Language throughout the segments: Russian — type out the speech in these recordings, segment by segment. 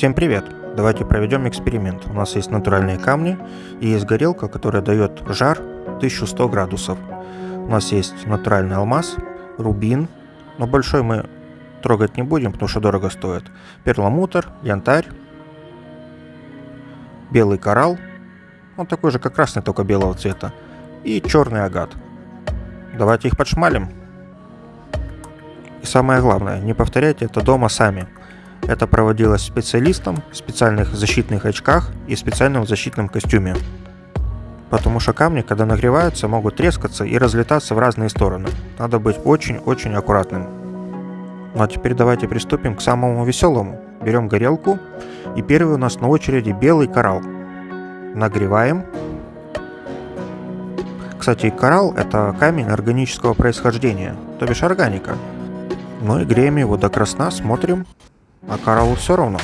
Всем привет! Давайте проведем эксперимент. У нас есть натуральные камни и есть горелка, которая дает жар 1100 градусов. У нас есть натуральный алмаз, рубин, но большой мы трогать не будем, потому что дорого стоит. Перламутр, янтарь, белый коралл, он такой же, как красный, только белого цвета, и черный агат. Давайте их подшмалим. И самое главное, не повторяйте это дома сами. Это проводилось специалистом в специальных защитных очках и специальном защитном костюме. Потому что камни, когда нагреваются, могут трескаться и разлетаться в разные стороны. Надо быть очень-очень аккуратным. Ну а теперь давайте приступим к самому веселому. Берем горелку, и первый у нас на очереди белый коралл. Нагреваем. Кстати, коралл это камень органического происхождения, то бишь органика. Ну и греем его до красна, смотрим, а кораллу все равно.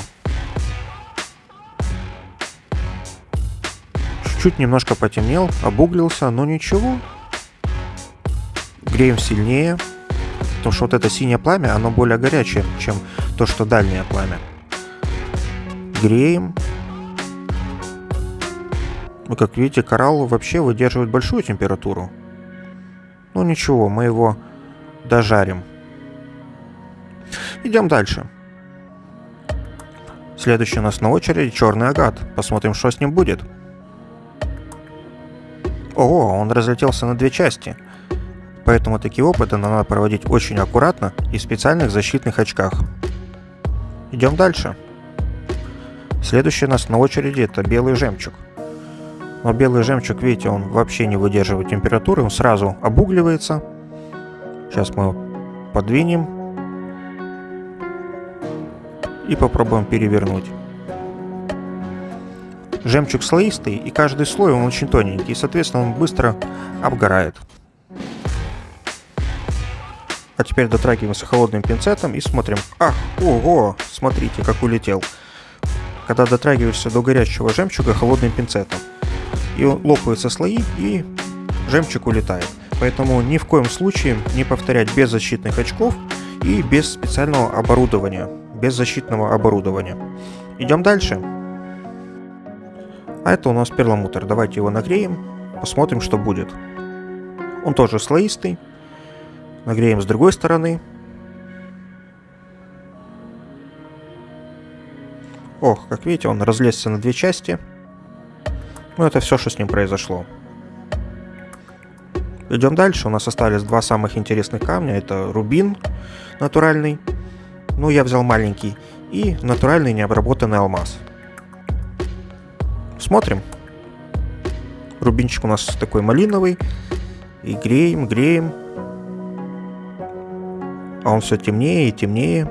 Чуть-чуть немножко потемнел, обуглился, но ничего. Греем сильнее, потому что вот это синее пламя, оно более горячее, чем то, что дальнее пламя. Греем. Ну, как видите, коралл вообще выдерживает большую температуру. Ну ничего, мы его дожарим. Идем дальше. Следующий у нас на очереди черный агат. Посмотрим, что с ним будет. О, он разлетелся на две части. Поэтому такие опыты надо проводить очень аккуратно и в специальных защитных очках. Идем дальше. Следующий у нас на очереди это белый жемчуг. Но белый жемчуг, видите, он вообще не выдерживает температуры, он сразу обугливается. Сейчас мы подвинем и попробуем перевернуть. Жемчуг слоистый, и каждый слой он очень тоненький, и, соответственно, он быстро обгорает. А теперь дотрагиваемся холодным пинцетом и смотрим. Ах, ого, смотрите, как улетел. Когда дотрагиваешься до горячего жемчуга холодным пинцетом. И лопаются слои, и жемчуг улетает. Поэтому ни в коем случае не повторять без защитных очков и без специального оборудования без защитного оборудования. Идем дальше. А это у нас перламутр. Давайте его нагреем, посмотрим, что будет. Он тоже слоистый. Нагреем с другой стороны. Ох, как видите, он разлезся на две части. Ну, это все, что с ним произошло. Идем дальше. У нас остались два самых интересных камня. Это рубин натуральный ну я взял маленький, и натуральный необработанный алмаз. Смотрим. Рубинчик у нас такой малиновый, и греем, греем. А он все темнее и темнее.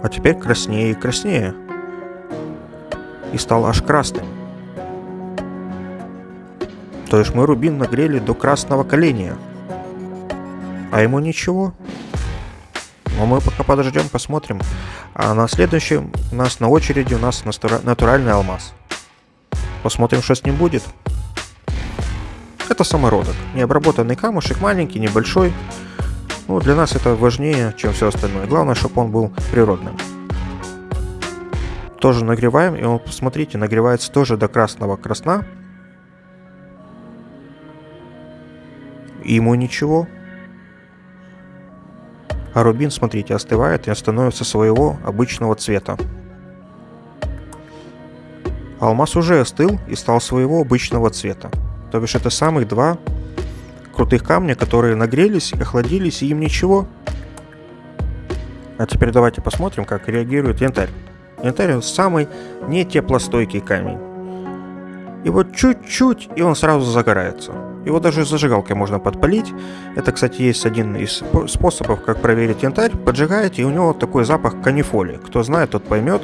А теперь краснее и краснее. И стал аж красным. То есть мы рубин нагрели до красного коления. А ему ничего. Но мы пока подождем, посмотрим. А на следующем у нас на очереди у нас натуральный алмаз. Посмотрим, что с ним будет. Это самородок. Необработанный камушек, маленький, небольшой. Ну, для нас это важнее, чем все остальное. Главное, чтобы он был природным. Тоже нагреваем, и вот посмотрите, нагревается тоже до красного красна. Ему ничего. А рубин, смотрите, остывает и становится своего обычного цвета. Алмаз уже остыл и стал своего обычного цвета. То бишь это самых два крутых камня, которые нагрелись, охладились, и им ничего. А теперь давайте посмотрим, как реагирует янтарь. Янтарь самый не теплостойкий камень. И вот чуть-чуть, и он сразу загорается. Его даже зажигалкой можно подпалить. Это, кстати, есть один из способов, как проверить янтарь. Поджигаете, и у него такой запах канифоли. Кто знает, тот поймет.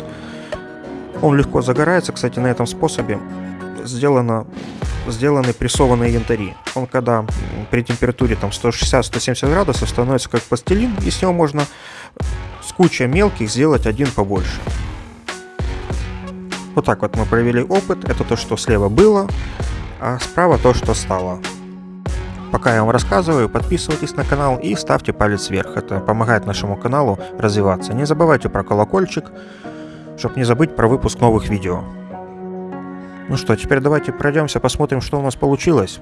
Он легко загорается. Кстати, на этом способе сделано, сделаны прессованные янтари. Он когда при температуре там 160-170 градусов становится как пластилин, и с него можно с кучей мелких сделать один побольше. Вот так вот мы провели опыт. Это то, что слева было, а справа то, что стало. Пока я вам рассказываю, подписывайтесь на канал и ставьте палец вверх. Это помогает нашему каналу развиваться. Не забывайте про колокольчик, чтобы не забыть про выпуск новых видео. Ну что, теперь давайте пройдемся, посмотрим, что у нас получилось.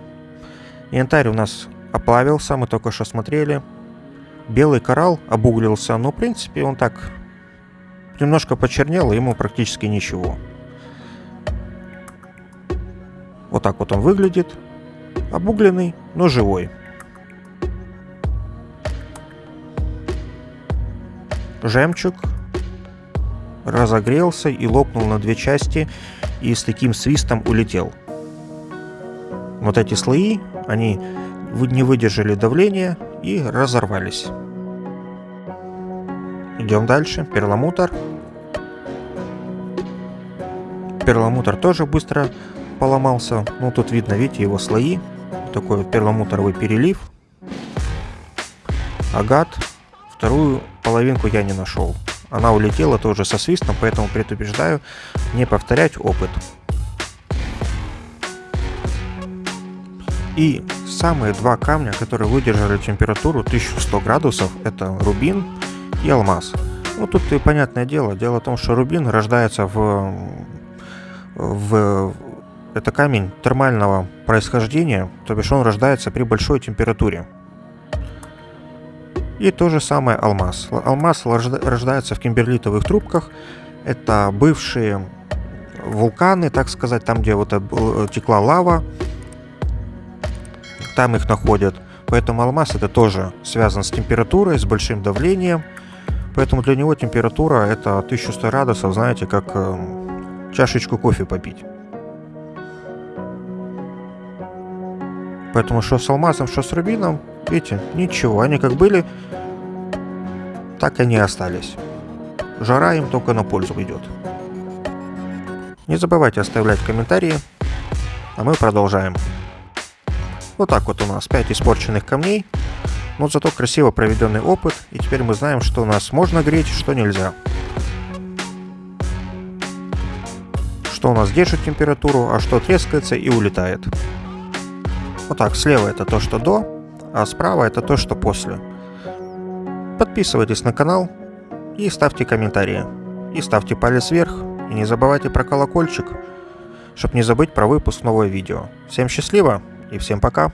Янтарь у нас оплавился, мы только что смотрели. Белый коралл обуглился, но в принципе он так немножко почернел, ему практически ничего. Вот так вот он выглядит. Обугленный, но живой. Жемчуг разогрелся и лопнул на две части и с таким свистом улетел. Вот эти слои, они не выдержали давления и разорвались. Идем дальше. Перламутр. Перламутр тоже быстро поломался. Ну, тут видно, видите, его слои. Такой вот перламутровый перелив. Агат. Вторую половинку я не нашел. Она улетела тоже со свистом, поэтому предупреждаю не повторять опыт. И самые два камня, которые выдержали температуру 1100 градусов, это рубин и алмаз. Ну тут и понятное дело, дело в том, что рубин рождается в, в это камень термального происхождения, то бишь он рождается при большой температуре. И то же самое алмаз. Алмаз рождается в кимберлитовых трубках. Это бывшие вулканы, так сказать, там, где вот текла лава, там их находят. Поэтому алмаз это тоже связан с температурой, с большим давлением. Поэтому для него температура это 1100 градусов, знаете, как э, чашечку кофе попить. Поэтому что с алмазом, что с рубином, видите, ничего. Они как были, так и остались. Жара им только на пользу идет. Не забывайте оставлять комментарии, а мы продолжаем. Вот так вот у нас 5 испорченных камней, но зато красиво проведенный опыт, и теперь мы знаем, что у нас можно греть, что нельзя. Что у нас держит температуру, а что трескается и улетает. Вот так, слева это то, что до, а справа это то, что после. Подписывайтесь на канал и ставьте комментарии. И ставьте палец вверх, и не забывайте про колокольчик, чтобы не забыть про выпуск нового видео. Всем счастливо и всем пока!